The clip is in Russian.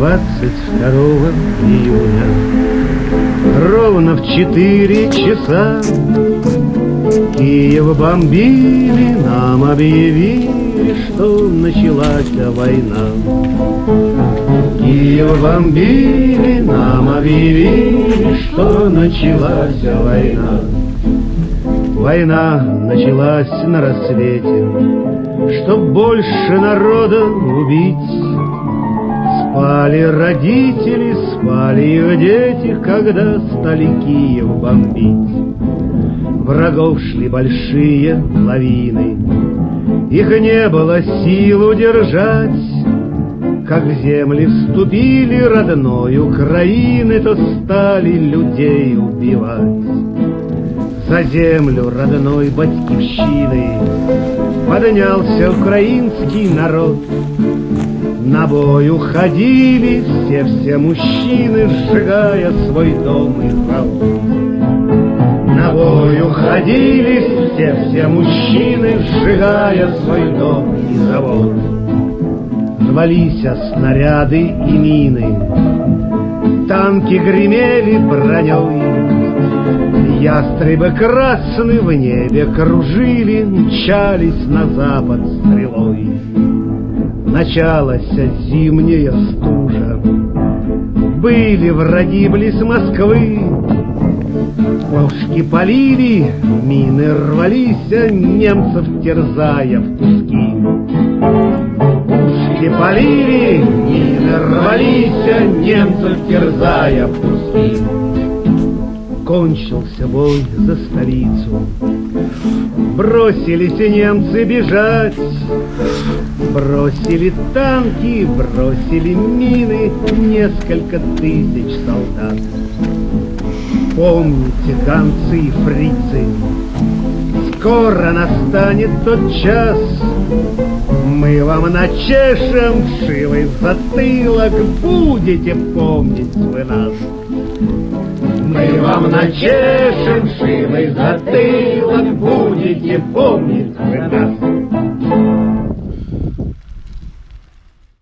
22 июня Ровно в четыре часа Киев бомбили, нам объявили, что началась война. Киев бомбили, нам объявили, что началась война. Война началась на рассвете, Чтоб больше народа убить, Спали родители, спали их дети, Когда стали Киев бомбить. Врагов шли большие лавины, Их не было сил удержать. Как в земли вступили родной Украины, То стали людей убивать. За землю родной батькивщины Поднялся украинский народ, на бой уходили все-все мужчины, Сжигая свой дом и завод. На бой уходили все-все мужчины, Сжигая свой дом и завод. Звались снаряды и мины, Танки гремели броней, Ястребы красные в небе кружили, Мчались на запад стрелой. Началась зимняя стужа. Были враги близ Москвы, Пушки полили, мины рвались, Немцев терзая в куски. Пушки полили, мины рвались, Немцев терзая в куски. Кончился бой за столицу, Бросились немцы бежать, Бросили танки, бросили мины Несколько тысяч солдат. Помните, гонцы и фрицы, Скоро настанет тот час, Мы вам начешем шилой затылок, Будете помнить вы нас. Вам начешем шилой затылок, Будете помнить вы нас.